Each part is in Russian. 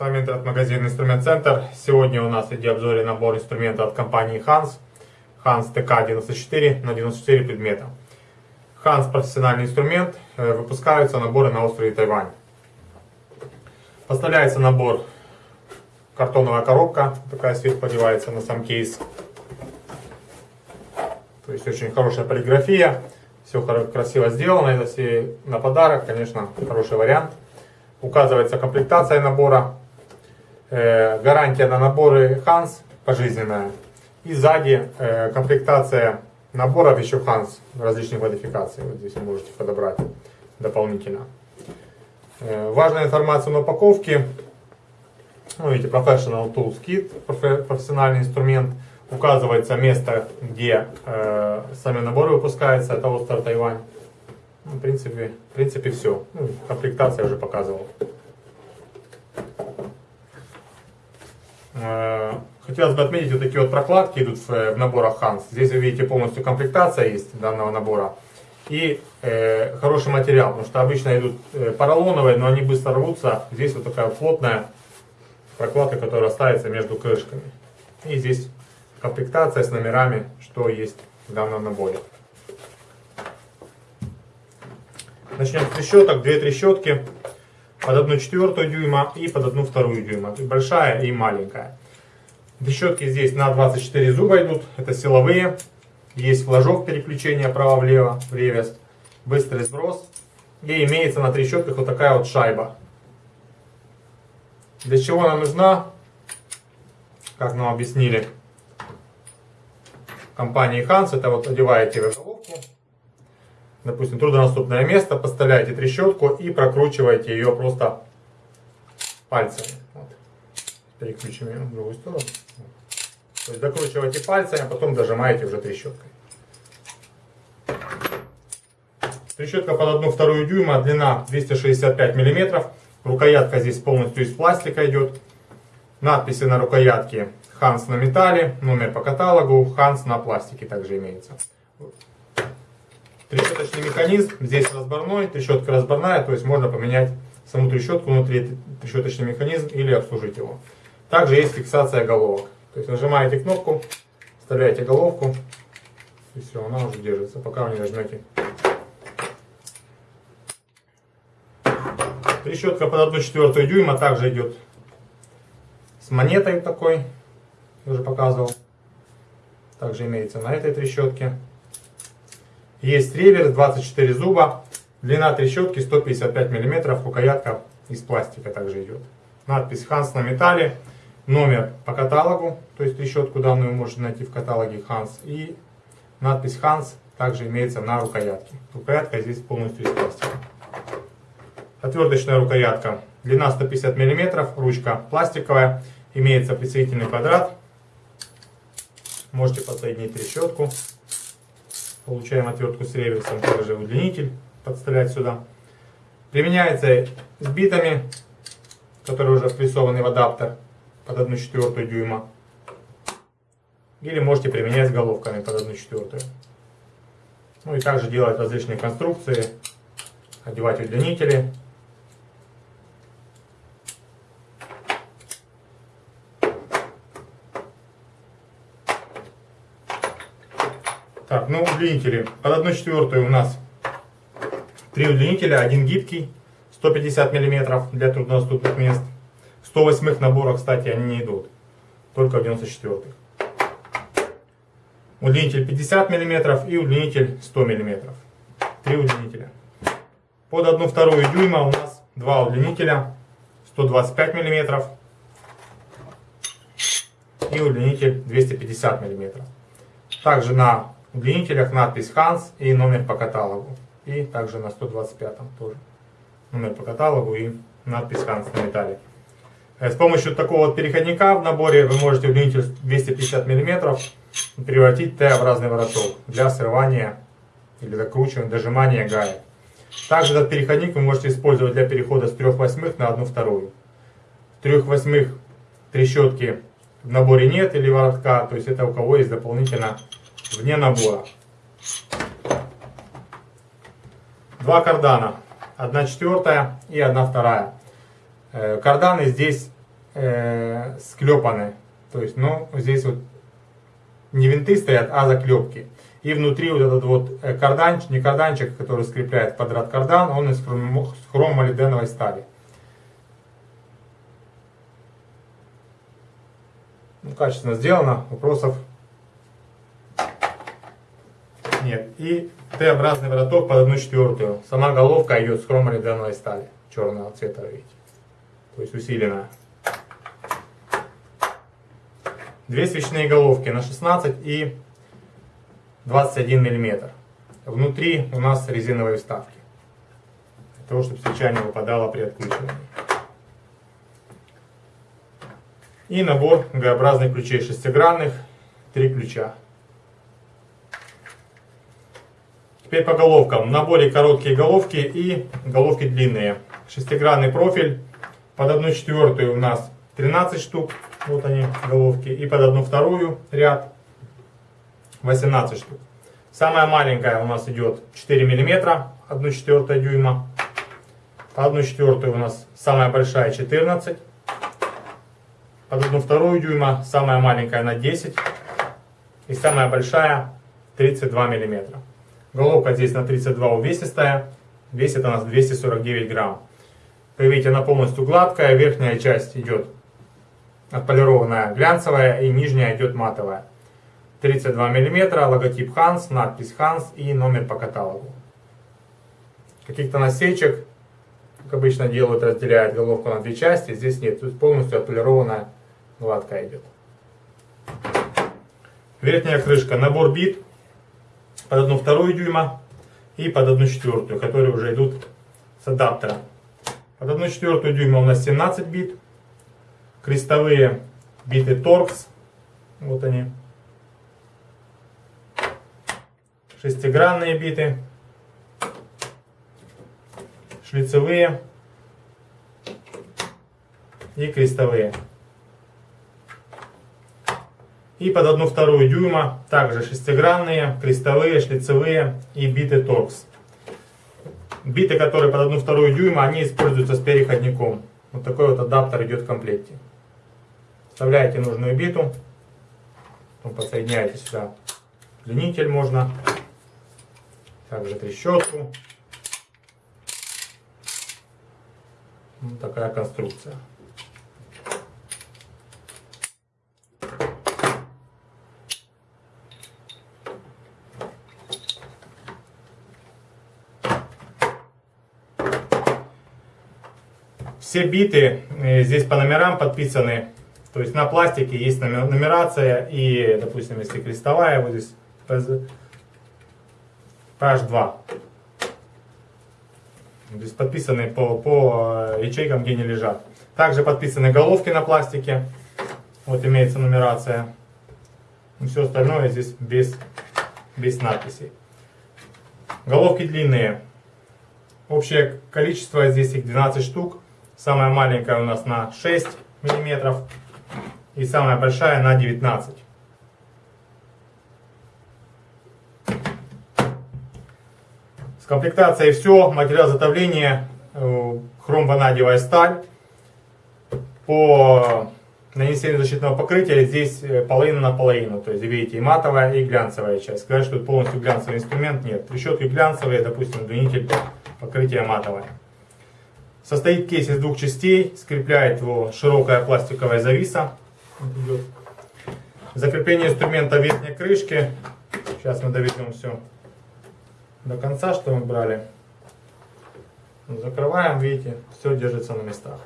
С вами интернет-магазин Инструмент Центр. Сегодня у нас в обзоре набор инструмента от компании Hans. Hans TK94 на 94 предмета. Hans профессиональный инструмент. Э, выпускаются наборы на острове Тайвань. Поставляется набор картоновая коробка. Такая сверху подевается на сам кейс. То есть очень хорошая полиграфия. Все красиво сделано. Это все на подарок. Конечно, хороший вариант указывается комплектация набора, э, гарантия на наборы Hans пожизненная. И сзади э, комплектация наборов еще Hans различных модификаций. Вот здесь вы можете подобрать дополнительно. Э, важная информация на упаковке. Ну, видите, Professional Tools Kit, профессиональный инструмент. Указывается место, где э, сами наборы выпускаются. Это остров Тайвань. Ну, в принципе, в принципе все. Ну, комплектация уже показывал. Хотелось бы отметить, вот такие вот прокладки идут в, в наборах Hans. Здесь вы видите полностью комплектация есть данного набора. И э, хороший материал, потому что обычно идут э, поролоновые, но они быстро рвутся. Здесь вот такая плотная прокладка, которая ставится между крышками. И здесь комплектация с номерами, что есть в данном наборе. Начнем с трещоток. Две трещотки под одну четвертую дюйма и под одну вторую дюйма. Большая и маленькая. Трещотки здесь на 24 зуба идут. Это силовые. Есть флажок переключения право-влево в ревес. Быстрый сброс. И имеется на трещотках вот такая вот шайба. Для чего она нужна? Как нам объяснили компании Hans, это вот одеваете в головку допустим, труднодоступное место, подставляете трещотку и прокручиваете ее просто пальцами. Вот. Переключим ее в другую сторону. То есть докручиваете пальцами, а потом дожимаете уже трещоткой. Трещотка под одну вторую дюйма, длина 265 мм. Рукоятка здесь полностью из пластика идет. Надписи на рукоятке Hans на металле, номер по каталогу, Hans на пластике также имеется. Трещоточный механизм, здесь разборной, трещотка разборная, то есть можно поменять саму трещотку внутри, трещоточный механизм или обслужить его. Также есть фиксация головок. То есть нажимаете кнопку, вставляете головку, и все, она уже держится, пока вы не нажмете. Трещотка под 1 четвертую дюйма также идет с монетой такой, я уже показывал. Также имеется на этой трещотке. Есть реверс 24 зуба. Длина трещотки 155 мм. Рукоятка из пластика также идет. Надпись Hans на металле. Номер по каталогу. То есть трещотку данную можете найти в каталоге Hans. И надпись Hans также имеется на рукоятке. Рукоятка здесь полностью из пластика. Отверточная рукоятка. Длина 150 мм. Ручка пластиковая. Имеется присоединительный квадрат. Можете подсоединить трещотку. Получаем отвертку с реверсом, также удлинитель подставлять сюда. Применяется с битами, которые уже впрессованы в адаптер под 1 четвертую дюйма. Или можете применять с головками под 1 четвертую. Ну и также делать различные конструкции, одевать удлинители. Так, ну удлинители. Под 1 четвертую у нас три удлинителя, один гибкий, 150 мм для труднодоступных мест. В 108 наборах, кстати, они не идут, только в 94 Удлинитель 50 мм и удлинитель 100 мм. Три удлинителя. Под 1 вторую дюйма у нас два удлинителя 125 мм и удлинитель 250 мм. Также на удлинителях надпись Hans и номер по каталогу. И также на 125 тоже номер по каталогу и надпись Hans на металле. Э, с помощью такого вот переходника в наборе вы можете удлинитель 250 мм превратить в Т-образный вороток для срывания или закручивания, дожимания гаек. Также этот переходник вы можете использовать для перехода с 3 восьмых на 1 вторую. 3 восьмых трещотки в наборе нет или воротка, то есть это у кого есть дополнительно вне набора. Два кардана. Одна четвертая и одна вторая. Э, карданы здесь э, склепаны. То есть, ну, здесь вот не винты стоят, а заклепки. И внутри вот этот вот э, карданчик, не карданчик, который скрепляет квадрат кардан, он из хромолиденовой стали. Ну, качественно сделано, вопросов нет. И Т-образный вороток под 1 четвертую. Сама головка идет с хромолиденовой стали, черного цвета, видите. То есть усиленная. Две свечные головки на 16 и 21 мм. Внутри у нас резиновые вставки. Для того, чтобы свеча не выпадала при откручивании. И набор Г-образных ключей шестигранных. Три ключа. Теперь по головкам. В наборе короткие головки и головки длинные. Шестигранный профиль. Под 1 четвертую у нас 13 штук. Вот они, головки. И под одну вторую ряд 18 штук. Самая маленькая у нас идет 4 мм, 1 четвертая дюйма. По 1 четвертую у нас самая большая 14. Под 1 вторую дюйма самая маленькая на 10. И самая большая 32 мм. Головка здесь на 32 увесистая. Весит она 249 грамм. Как видите, она полностью гладкая. Верхняя часть идет отполированная глянцевая и нижняя идет матовая. 32 мм, логотип Hans, надпись Hans и номер по каталогу. Каких-то насечек, как обычно делают, разделяют головку на две части. Здесь нет, тут полностью отполированная гладкая идет. Верхняя крышка, набор бит под 1 вторую дюйма и под 1 четвертую, которые уже идут с адаптера. Под 1 четвертую дюйма у нас 17 бит. Крестовые биты Torx. Вот они. Шестигранные биты. Шлицевые. И крестовые и под одну вторую дюйма также шестигранные, крестовые, шлицевые и биты торкс. Биты, которые под одну вторую дюйма, они используются с переходником. Вот такой вот адаптер идет в комплекте. Вставляете нужную биту, потом подсоединяете сюда длинитель можно, также трещотку. Вот такая конструкция. Все биты э, здесь по номерам подписаны. То есть на пластике есть нумерация и, допустим, если крестовая, вот здесь PH2. Здесь подписаны по, по э, ячейкам, где они лежат. Также подписаны головки на пластике. Вот имеется нумерация. И все остальное здесь без, без надписей. Головки длинные. Общее количество здесь их 12 штук. Самая маленькая у нас на 6 миллиметров и самая большая на 19. С комплектацией все. Материал затовления э, хромванадиевая сталь. По нанесению защитного покрытия здесь э, половина на половину. То есть видите и матовая, и глянцевая часть. Сказать, что это полностью глянцевый инструмент, нет. Трещотки глянцевые, допустим, удлинитель покрытия матовое. Состоит кейс из двух частей, скрепляет его широкая пластиковая зависа. Закрепление инструмента верхней крышки. Сейчас мы доведем все до конца, что мы брали. Закрываем, видите, все держится на местах.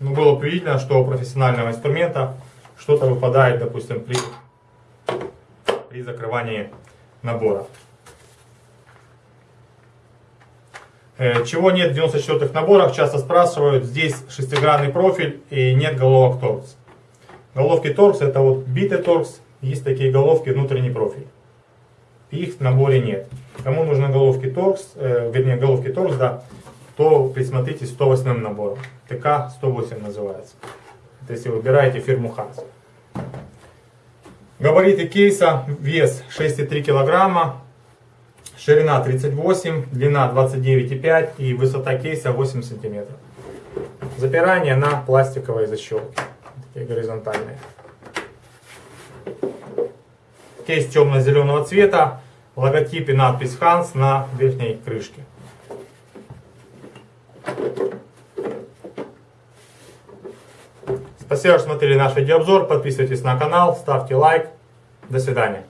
Ну, было бы видно, что у профессионального инструмента что-то выпадает, допустим, при, при закрывании набора. Э, чего нет в 94-х наборах, часто спрашивают, здесь шестигранный профиль и нет головок торкс. Головки торкс это вот биты торкс, есть такие головки внутренний профиль. Их в наборе нет. Кому нужны головки торкс, э, вернее головки торкс, да, то присмотрите 108 набором. ТК-108 называется. Это если выбираете фирму Hans. Габариты кейса, вес 6,3 килограмма, Ширина 38, длина 29,5 и высота кейса 8 см. Запирание на пластиковой защелке. и горизонтальные. Кейс темно-зеленого цвета, логотип и надпись Hans на верхней крышке. Спасибо, что смотрели наш видеообзор. Подписывайтесь на канал, ставьте лайк. До свидания.